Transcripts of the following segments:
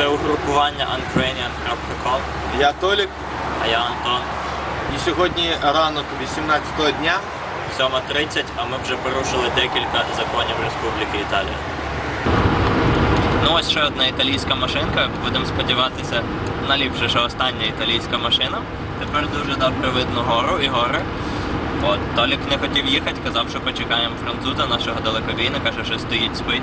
Це угрупування Ukrainian.com, Я Толік, а я Антон. і сьогодні ранок 18-го дня. 7.30, а ми вже порушили декілька законів Республіки Італія. Ну ось ще одна італійська машинка. Будемо сподіватися, наліпше, що остання італійська машина. Тепер дуже добре видно гору і гори. От, Толік не хотів їхати, казав, що почекаємо француза, нашого далекобійника, що ще стоїть, спить.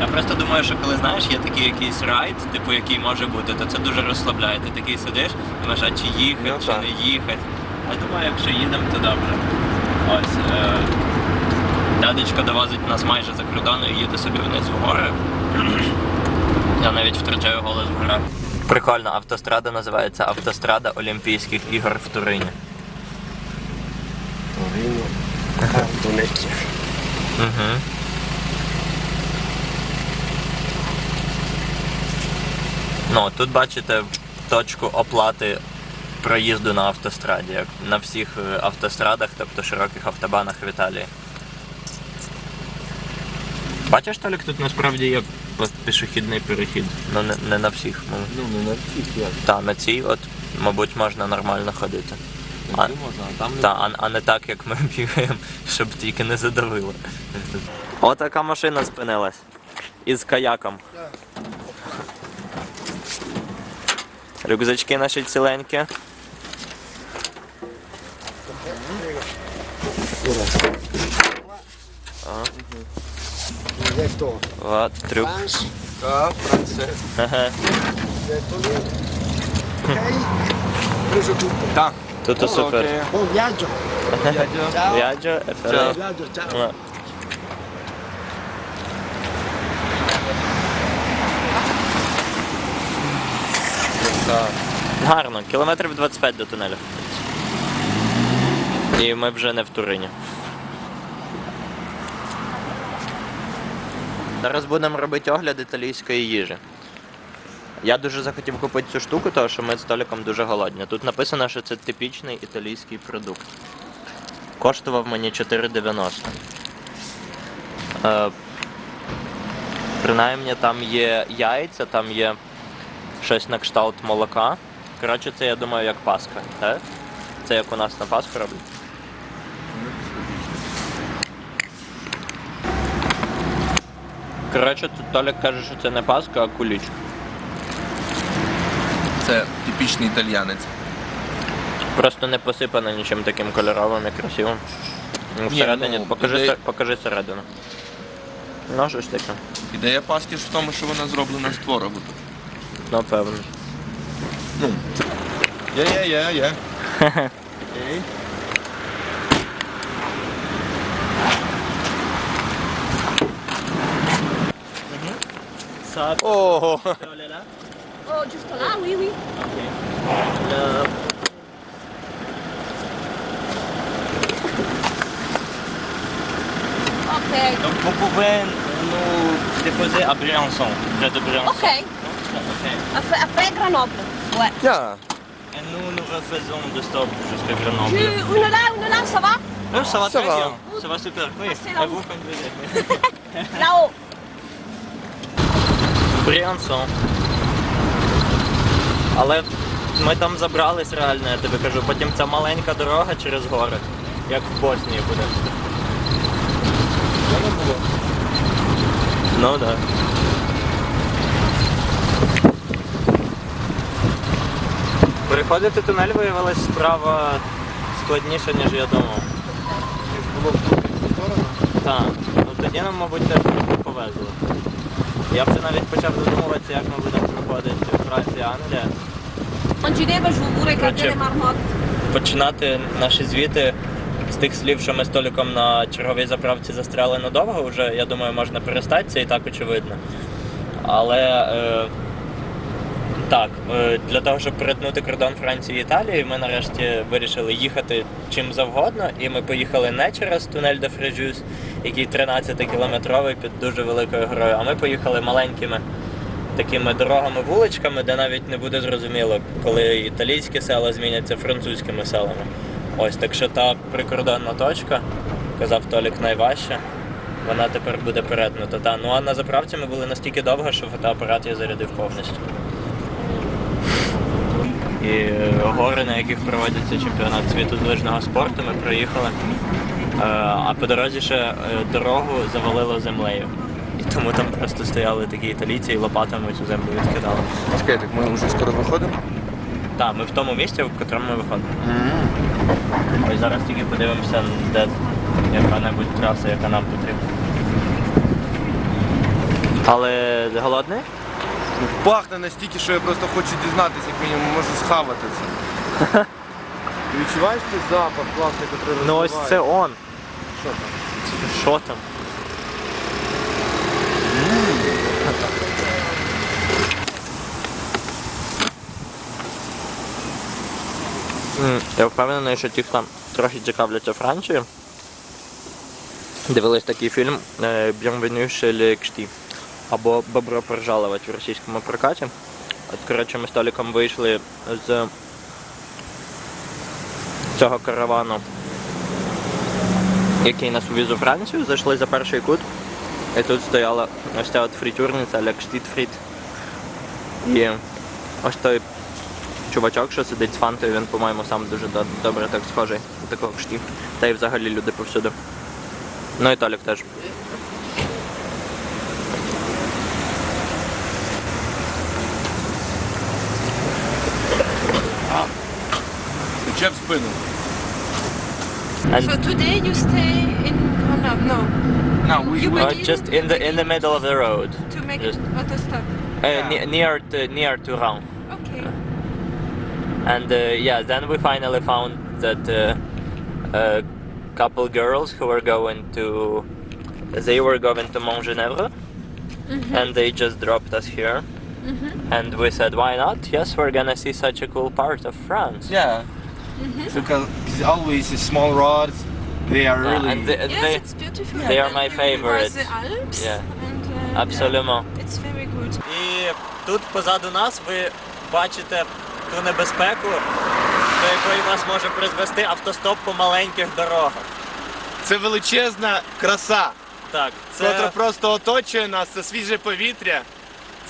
Я просто думаю, що коли знаєш, є такий якийсь райд, типу який може бути, то це дуже розслабляє. Ти такий сидиш, думаєш, а чи їхати, Ну, чи так. не їхати. Я думаю, якщо їдемо, то добре. Ось. Е... Дядечко довозить нас майже за кордон і їде собі вниз в гори. Я навіть втрачаю голос в горах. Прикольно, автострада називається Автострада Олімпійських ігор в Турині. Донецьк. Угу. Ну, тут бачите точку оплати проїзду на автостраді, як на всіх е, автострадах, тобто широких автобанах в Італії. Бачиш, Толік, тут насправді є пішохідний перехід. Ну не, не на всіх. Ну, Ну, не на всіх як. та, на цій, от, мабуть, можна нормально ходити. А- А, можна, а там не Та, а, а не так, як ми бігаємо, щоб тільки не задавило. Отака машина спинилась. Із каяком. Рюкзачки наші ціленькі. Трюк. Ага. tutto. Buon viaggio. В'яджо, Buon viaggio, ciao. Так. Гарно, кілометрів 25 до тунелю. І ми вже не в Турині. Зараз будемо робити огляд італійської їжі. Я дуже захотів купити цю штуку, тому що ми з Толіком дуже голодні. Тут написано, що це типічний італійський продукт. Коштував мені 4,90. Е, принаймні там є яйця, там є щось на кшталт молока. Коротше, це я думаю як Пасха, так? Це як у нас на Пасху роблять. Коротше, тут Толік каже, що це не Пасха, а куліч. Це типічний італіянець. Просто не посипано нічим таким кольоровим і красивим. Ну, Ні, Всередині, ну, покажи, ідея- се- покажи середину. Ну, що ж таке? Ідея паски ж в тому, що вона зроблена з творогу. Напевно. Ну. Є, є, є, є. Окей. Сак. Ого! Oh, giusto là, oui, oui. Ok. Donc vous pouvez nous déposer à Briançon, près de Briançon. Ok. Ok. Après, après Grenoble. Ouais. Я. Et nous, nous refaisons de stop jusqu'à Grenoble. une là, une là, ça va Oui, ça va Ça très va. bien. Ça va super. Oui. c'est Et là-haut. vous conduisez. Là-haut. Бріансон. Але ми там забрались реально, я тобі кажу. Потім ця маленька дорога через гори, як в Боснії буде. Це не було. Ну так. Да. Переходити тунель виявилось справа складніше, ніж я думав. Було в сторону. Так, ну тоді нам, мабуть, теж трохи повезло. Я вже навіть почав задумуватися, як ми будемо проходити Франція, Англія. Marmotte. Починати наші звіти з тих слів, що ми з Толіком на черговій заправці застряли надовго, вже я думаю, можна перестати, це і так очевидно. Але е, так, е, для того, щоб перетнути кордон Франції і Італії, ми нарешті вирішили їхати чим завгодно, і ми поїхали не через тунель де Фрежюс, який 13-кілометровий під дуже великою горою, а ми поїхали маленькими такими дорогами, вуличками, де навіть не буде зрозуміло, коли італійські села зміняться французькими селами. Ось так що та прикордонна точка, казав Толік, найважча. вона тепер буде перетнута. Та. Ну а на заправці ми були настільки довго, що фотоапарат я зарядив повністю. І е, гори, на яких проводиться чемпіонат світу з лижного спорту, ми проїхали. Е, А по дорозі ще е, дорогу завалило землею. І тому там просто стояли такі італійці і лопатами цю землю відкидали. Чекай, так ми вже скоро виходимо? Так, ми в тому місці, в котрому ми виходимо. Ось зараз тільки подивимося, де яка-небудь траса, яка нам потрібна. Але голодний? Ну, пахне настільки, що я просто хочу дізнатися, як мінімум можу схавати це. Ти відчуваєш цей запах класний, який Ну ось це он. Що там? Що там? М, Я впевнений, що ті, хто трохи цікавляться Францією, дивились такий фільм е, Bienvenue chez les Ch'tis або Бобро пожаловать в російському прокаті. От, коротше, ми з Толіком вийшли з цього каравану який нас увіз у Францію, зайшли за перший кут. І тут стояла ось ця от фрітюрниця, як штіт-фріт. І ось той чувачок, що сидить з фантою, він, по-моєму, сам дуже добре так схожий до такого кшті. Та й взагалі люди повсюди. Ну і Толік теж. Тече в спину. And So today you stay in Grenoble? No, На, we, You we, uh, just in the in the middle of the road. to make Just- auto stop. Uh, ne- near to near to Rouen. Okay. And uh, yeah, then we finally found that uh, a couple girls who were going to they were going to Mont Genèvre and they just dropped us here. And we said, why not? Yes, we're gonna see such a cool part of France. yeah. Because always the small rods, they are Yeah, really... and they, Yes, they- it's beautiful. they are And my favorite. the Alps Yeah. and, uh, Absolument. yeah, it's very good. І тут позаду нас ви бачите ту небезпеку, до якої вас може призвести автостоп по маленьких дорогах. Це величезна краса, Так, це... котра просто оточує нас, це свіже повітря.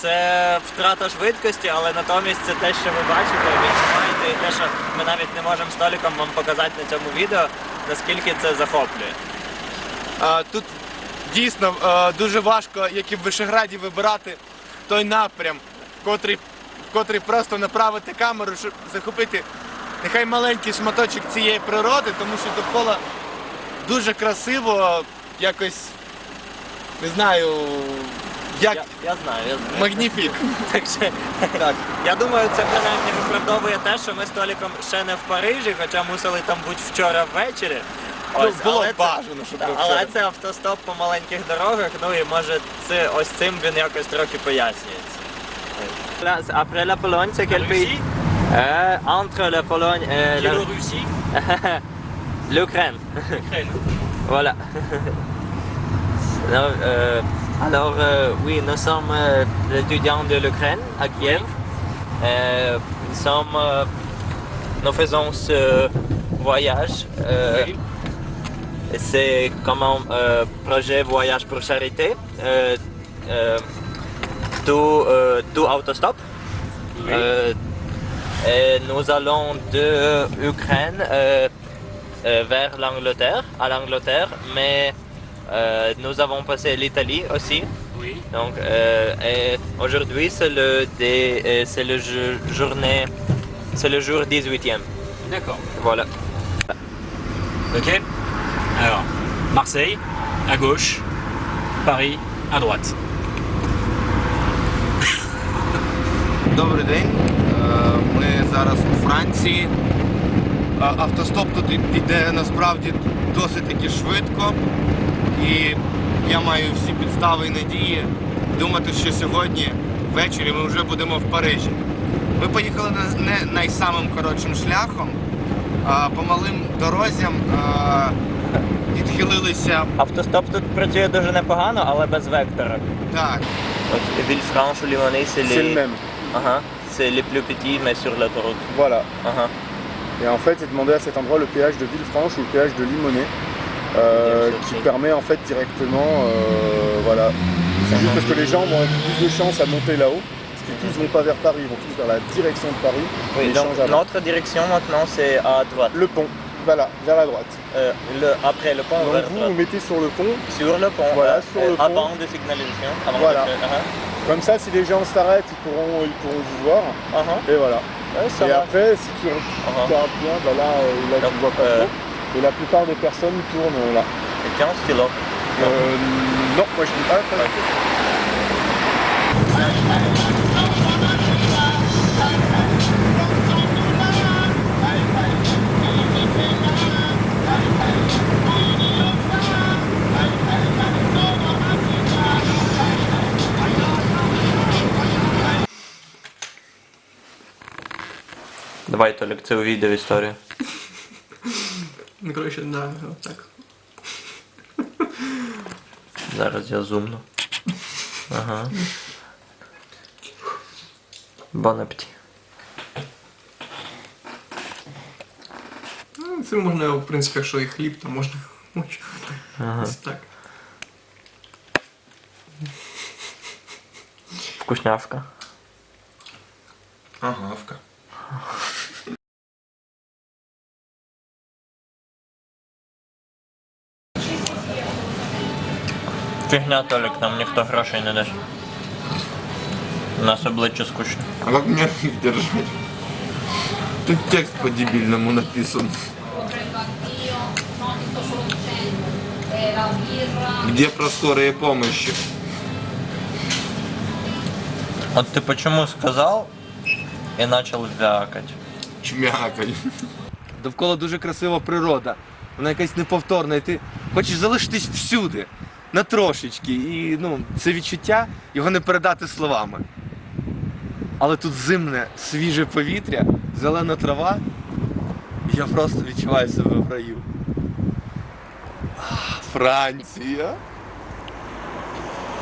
Це втрата швидкості, але натомість це те, що ви бачите, відчуваєте, і те, що ми навіть не можемо столиком вам показати на цьому відео, наскільки це захоплює. А, тут дійсно е, дуже важко, як і в Вишеграді, вибирати той напрям, котрий, котрий просто направити камеру, щоб захопити нехай маленький шматочок цієї природи, тому що довкола дуже красиво, якось не знаю, як Я, я знаю, я знаю. магніфік. Так що, Я думаю, це принаймні виправдовує те, що ми з Толіком ще не в Парижі, хоча мусили там бути вчора ввечері. Ну, було але бажано, щоб ми але це автостоп по маленьких дорогах, ну і може це ось цим він якось трохи пояснюється. Après la Pologne, c'est quel pays Euh, Entre la Pologne et la... Biélorussie, l'Ukraine. Ukraine. Voilà. Alors, euh, alors, euh, oui, nous sommes euh, étudiants de l'Ukraine à Kiev. Euh, nous, sommes, nous faisons ce voyage. Oui. C'est comme un projet voyage pour charité. Tout, tout autostop. Oui. Et nous allons de Ukraine euh, vers l'Angleterre, à l'Angleterre, mais euh, nous avons passé l'Italie aussi. Oui. Donc, euh, et aujourd'hui c'est le dé- euh, c'est le jour- journée, c'est le jour 18e. D'accord. Voilà. Ok. Alors, Marseille, à gauche. Paris, à droite. Добрий день. Е, Ми зараз у Франції. А, Автостоп тут і- іде насправді досить таки швидко. І я маю всі підстави і надії думати, що сьогодні ввечері ми вже будемо в Парижі. Ми поїхали не найсамим коротшим шляхом, а по малим дорозям а, відхилилися. Автостоп тут працює дуже непогано, але без вектора. Так, Villefranche ou Limonest, c'est les... C'est les plus petits, mais sur l'autoroute. Voilà. Et en fait, j'ai demandé à cet endroit le péage de Villefranche ou le péage de Limonest. Euh, qui permet en fait directement, euh, voilà. C'est juste parce que les gens vont avoir plus de chance à monter là-haut, parce qu'ils tous vont pas vers Paris, ils vont tous vers la direction de Paris. Oui, donc notre direction maintenant c'est à droite. Le pont, voilà, vers la droite. Euh, le, après le pont Donc vers vous, droite. vous mettez sur le pont, Sur le pont, Voilà, euh, sur le pont. avant de signalisation. Avant Voilà. de- uh-huh, comme ça si les gens s'arrêtent, ils pourront, ils pourront vous voir. uh-huh. Et voilà. Ouais, et va. après, si tu regardes bien, bah là, euh, là tu Donc, vois pas trop. Et la plupart des personnes tournent euh, là. Et 15 kilos. Euh, non, moi je dis pas. pas- Давай, Толік, це увійде в історію. Ну, коротше, да, так. Зараз я зумну. Ага. Бон апеті. Ну, Це можна, в принципі, якщо і хліб, то можна Ага. ось так. Вкусняшка. Агавка. Фігня, Толік, нам ніхто грошей не дасть. У нас обличчя скучне. А как мне их держать? Тут текст по-дебильному написан. Где про скорые помощи? От ти почому сказав і почав вякати? Чмякай. Довкола дуже красива природа. Вона якась неповторна, і ти хочеш залишитись всюди, на трошечки. І ну, це відчуття його не передати словами. Але тут зимне, свіже повітря, зелена трава. і Я просто відчуваю себе в раю. Франція.